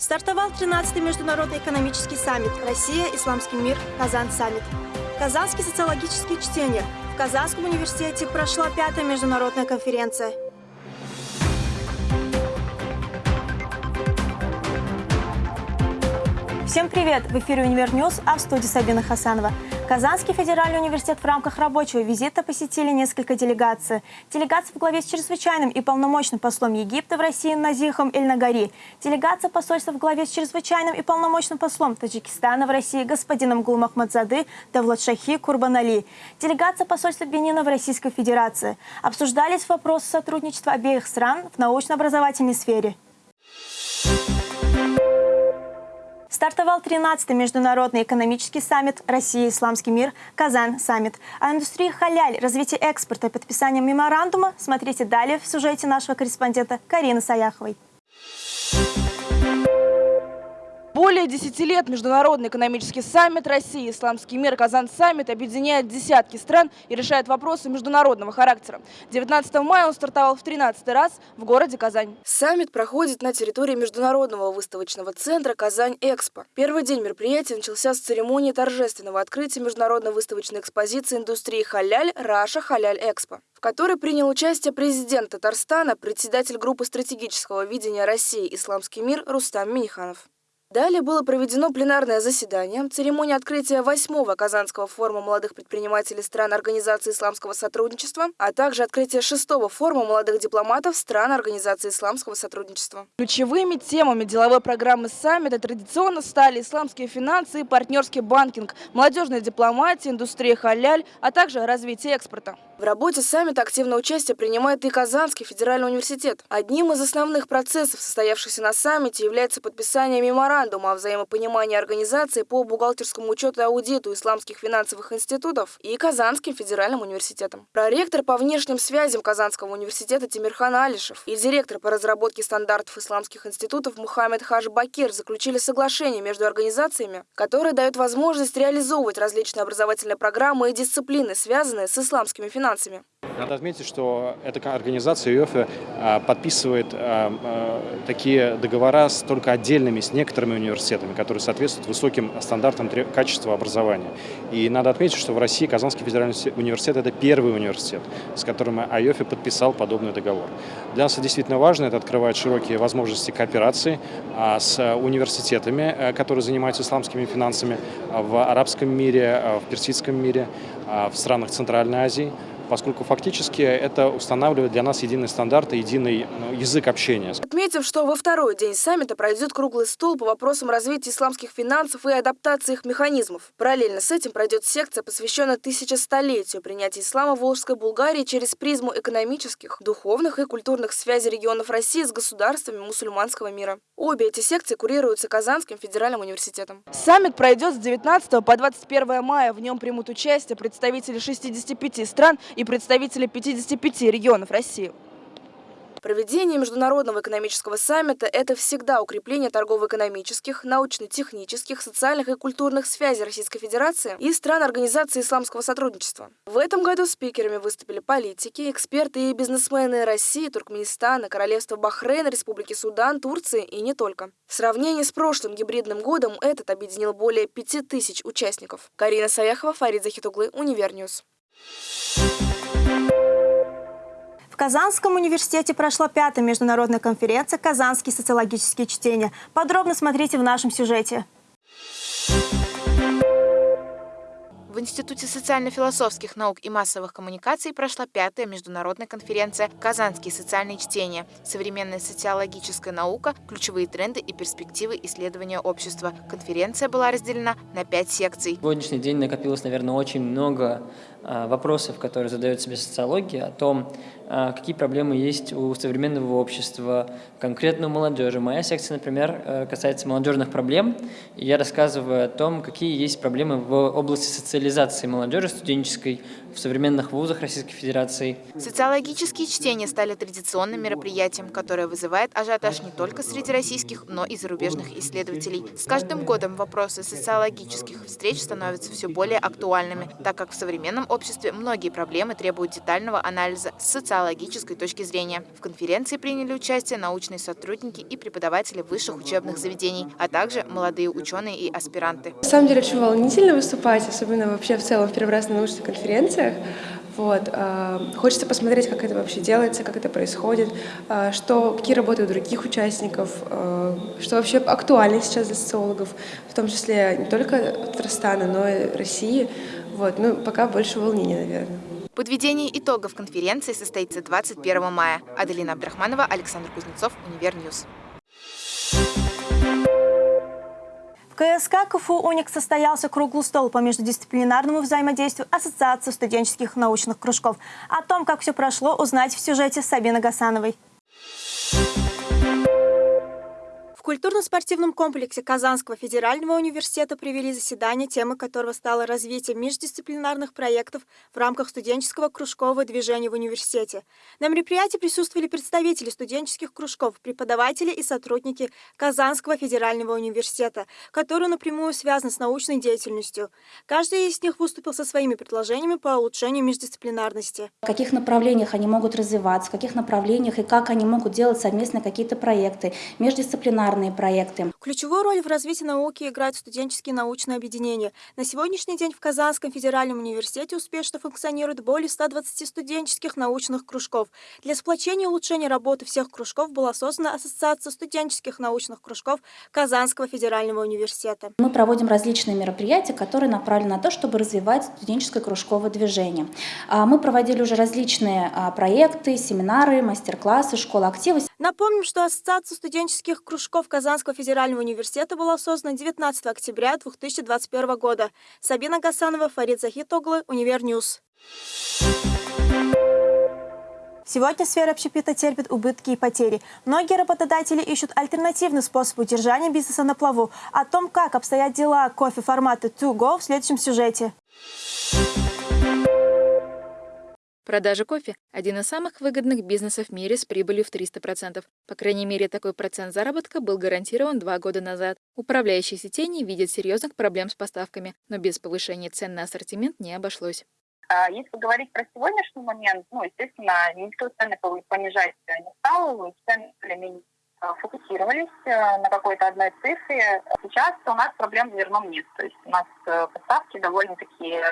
Стартовал 13-й международный экономический саммит «Россия. Исламский мир. Kazan Summit». Казанские социологические чтения. В Казанском университете прошла пятая международная конференция. Всем привет! В эфире «Univer News», а в студии Сабина Хасанова. Казанский федеральный университет в рамках рабочего визита посетили несколько делегаций. Делегация в главе с чрезвычайным и полномочным послом Египта в России Назихом Эль-Нагари. Делегация посольства в главе с чрезвычайным и полномочным послом Таджикистана в России господином Гулмахмадзады Давлатшахи Курбанали. Делегация посольства Бенина в Российской Федерации. Обсуждались вопросы сотрудничества обеих стран в научно-образовательной сфере. Стартовал 13-й международный экономический саммит «Россия. Исламский мир. Казан. Саммит». О индустрии халяль, развитии экспорта и подписании меморандума смотрите далее в сюжете нашего корреспондента Карины Саяховой. Более 10 лет Международный экономический саммит России «Исламский мир» KazanSummit объединяет десятки стран и решает вопросы международного характера. 19 мая он стартовал в 13 раз в городе Казань. Саммит проходит на территории Международного выставочного центра «Казань-Экспо». Первый день мероприятия начался с церемонии торжественного открытия международной выставочной экспозиции индустрии халяль «Russia Halal Expo», в которой принял участие президент Татарстана, председатель группы стратегического видения России «Исламский мир» Рустам Миниханов. Далее было проведено пленарное заседание, церемония открытия восьмого Казанского форума молодых предпринимателей стран Организации исламского сотрудничества, а также открытие шестого форума молодых дипломатов стран Организации исламского сотрудничества. Ключевыми темами деловой программы саммита традиционно стали исламские финансы и партнерский банкинг, молодежная дипломатия, индустрия халяль, а также развитие экспорта. В работе саммита активное участие принимает и Казанский федеральный университет. Одним из основных процессов, состоявшихся на саммите, является подписание меморандума о взаимопонимании организации по бухгалтерскому учету и аудиту исламских финансовых институтов и Казанским федеральным университетом. Проректор по внешним связям Казанского университета Тимирхан Алишев и директор по разработке стандартов исламских институтов Мухаммед Хаж Бакир заключили соглашение между организациями, которое дает возможность реализовывать различные образовательные программы и дисциплины, связанные с исламскими финансами. Надо отметить, что эта организация ЮЭФИ а, подписывает а, а, такие договора с только отдельными, с некоторыми университетами, которые соответствуют высоким стандартам качества образования. И надо отметить, что в России Казанский федеральный университет – это первый университет, с которым АЙОФИ подписал подобный договор. Для нас это действительно важно, это открывает широкие возможности кооперации с университетами, которые занимаются исламскими финансами в арабском мире, в персидском мире, в странах Центральной Азии поскольку фактически это устанавливает для нас единый стандарт и единый ну, язык общения. Отметив, что во второй день саммита пройдет круглый стол по вопросам развития исламских финансов и адаптации их механизмов. Параллельно с этим пройдет секция, посвященная тысячестолетию принятия ислама в Волжской Булгарии через призму экономических, духовных и культурных связей регионов России с государствами мусульманского мира. Обе эти секции курируются Казанским федеральным университетом. Саммит пройдет с 19 по 21 мая. В нем примут участие представители 65 стран представители 55 регионов России. Проведение Международного экономического саммита – это всегда укрепление торгово-экономических, научно-технических, социальных и культурных связей Российской Федерации и стран Организации исламского сотрудничества. В этом году спикерами выступили политики, эксперты и бизнесмены России, Туркменистана, Королевства Бахрейн, Республики Судан, Турции и не только. В сравнении с прошлым гибридным годом этот объединил более 5000 участников. Карина Саяхова, Фарид Захитуглы, Универ News. В Казанском университете прошла пятая международная конференция «Казанские социологические чтения». Подробно смотрите в нашем сюжете. В Институте социально-философских наук и массовых коммуникаций прошла пятая международная конференция «Казанские социальные чтения. Современная социологическая наука. Ключевые тренды и перспективы исследования общества». Конференция была разделена на пять секций. Сегодняшний день накопилось, наверное, очень много а, вопросов, которые задает себе социология, о том, а, какие проблемы есть у современного общества, конкретно у молодежи. Моя секция, например, э, касается молодежных проблем, я рассказываю о том, какие есть проблемы в области социализации социализации молодежи студенческой в современных вузах Российской Федерации. Социологические чтения стали традиционным мероприятием, которое вызывает ажиотаж не только среди российских, но и зарубежных исследователей. С каждым годом вопросы социологических встреч становятся все более актуальными, так как в современном обществе многие проблемы требуют детального анализа с социологической точки зрения. В конференции приняли участие научные сотрудники и преподаватели высших учебных заведений, а также молодые ученые и аспиранты. На самом деле очень волнительно выступать, особенно вообще в целом в первый раз на научных конференциях. Вот. а, Хочется посмотреть, как это вообще делается, как это происходит, а, что, какие работы у других участников, а, что вообще актуально сейчас для социологов, в том числе не только Татарстана, но и России. Вот. Ну, пока больше волнения, наверное. Подведение итогов конференции состоится 21 мая. Аделина Абдрахманова, Александр Кузнецов, Универ News. КСК КФУ «Уник» состоялся круглый стол по междисциплинарному взаимодействию Ассоциации студенческих научных кружков. О том, как все прошло, узнать в сюжете Сабины Гасановой. В культурно-спортивном комплексе Казанского федерального университета провели заседание, темой которого стало развитие междисциплинарных проектов в рамках студенческого кружкового движения в университете. На мероприятии присутствовали представители студенческих кружков, преподаватели и сотрудники Казанского федерального университета, которые напрямую связаны с научной деятельностью. Каждый из них выступил со своими предложениями по улучшению междисциплинарности. в каких направлениях они могут развиваться, в каких направлениях и как они могут делать совместно какие-то проекты, междисциплинарные проекты. Ключевую роль в развитии науки играют студенческие научные объединения. На сегодняшний день в Казанском федеральном университете успешно функционирует более 120 студенческих научных кружков. Для сплочения и улучшения работы всех кружков была создана Ассоциация студенческих научных кружков Казанского федерального университета. Мы проводим различные мероприятия, которые направлены на то, чтобы развивать студенческое кружковое движение. А, Мы проводили уже различные а, проекты, семинары, мастер-классы, школа актива. Напомним, что Ассоциация студенческих кружков Казанского федерального университета была создана 19 октября 2021 года. Сабина Гасанова, Фарид Захитоглы, Универ News. Сегодня сфера общепита терпит убытки и потери. Многие работодатели ищут альтернативный способ удержания бизнеса на плаву. О том, как обстоят дела кофе формата To Go в следующем сюжете. Продажа кофе – один из самых выгодных бизнесов в мире с прибылью в 300%. По крайней мере, такой процент заработка был гарантирован два года назад. Управляющие сети не видят серьезных проблем с поставками, но без повышения цен на ассортимент не обошлось. А Если говорить про сегодняшний момент, ну, естественно, никто цены понижать не стал, цены более-менее а, фокусировались э, на какой-то одной цифре. Сейчас у нас проблем с зерном нет. То есть у нас э, поставки довольно-таки э,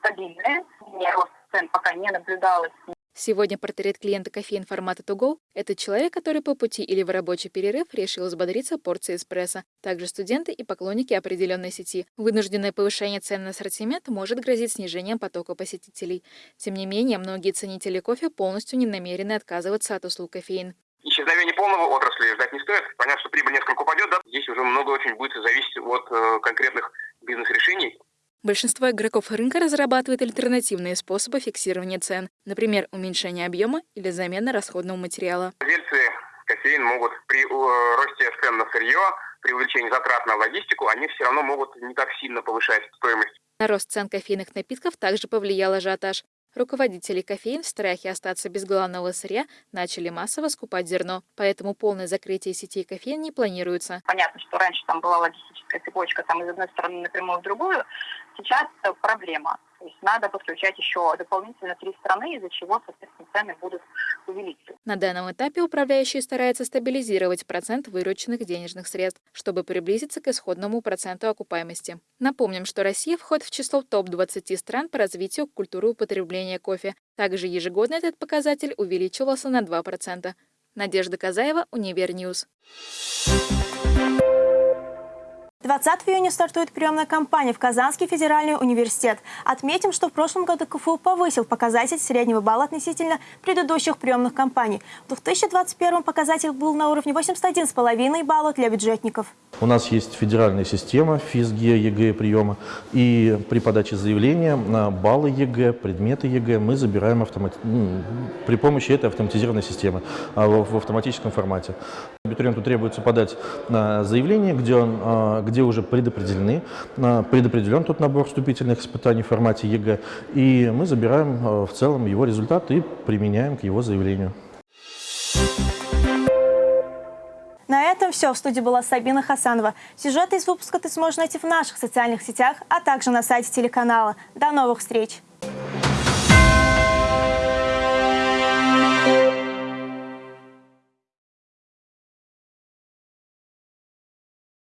стабильные. Не рост цен пока не наблюдалось. Сегодня портрет клиента кофеин формата To Go – это человек, который по пути или в рабочий перерыв решил взбодриться порцией эспрессо. Также студенты и поклонники определенной сети. Вынужденное повышение цен на ассортимент может грозить снижением потока посетителей. Тем не менее, многие ценители кофе полностью не намерены отказываться от услуг кофеин. Исчезновение полного отрасли ждать не стоит. Понятно, что прибыль несколько упадет, да. Здесь уже много очень будет зависеть от э, конкретных бизнес-решений. Большинство игроков рынка разрабатывает альтернативные способы фиксирования цен, например, уменьшение объема или замена расходного материала. Владельцы кофеин могут при э, росте цен на сырье, при увеличении затрат на логистику, они все равно могут не так сильно повышать стоимость. На рост цен кофейных напитков также повлиял ажиотаж. Руководители кофеин в страхе остаться без главного сырья начали массово скупать зерно, поэтому полное закрытие сетей кофеин не планируется. Понятно, что раньше там была логистическая цепочка там из одной стороны напрямую в другую. Сейчас проблема. То есть надо подключать еще дополнительно три страны, из-за чего, соответственно, цены будут увеличиваться. На данном этапе управляющие стараются стабилизировать процент вырученных денежных средств, чтобы приблизиться к исходному проценту окупаемости. Напомним, что Россия входит в число топ-20 стран по развитию культуры употребления кофе. Также ежегодно этот показатель увеличивался на 2%. Надежда Казаева, Универ News. 20 июня стартует приемная кампания в Казанский федеральный университет. Отметим, что в прошлом году КФУ повысил показатель среднего балла относительно предыдущих приемных кампаний. В 2021 показатель был на уровне 81,5 балла для бюджетников. У нас есть федеральная система ФИС ГИА, ЕГЭ приема, и при подаче заявления на баллы ЕГЭ, предметы ЕГЭ мы забираем автомати... ну, при помощи этой автоматизированной системы а, в автоматическом формате. Абитуриенту требуется подать а, заявление, где, он, а, где уже предопределены, а, предопределен тот набор вступительных испытаний в формате ЕГЭ, и мы забираем в целом его результат и применяем к его заявлению. На этом все. В студии была Сабина Хасанова. Сюжеты из выпуска ты сможешь найти в наших социальных сетях, а также на сайте телеканала. До новых встреч!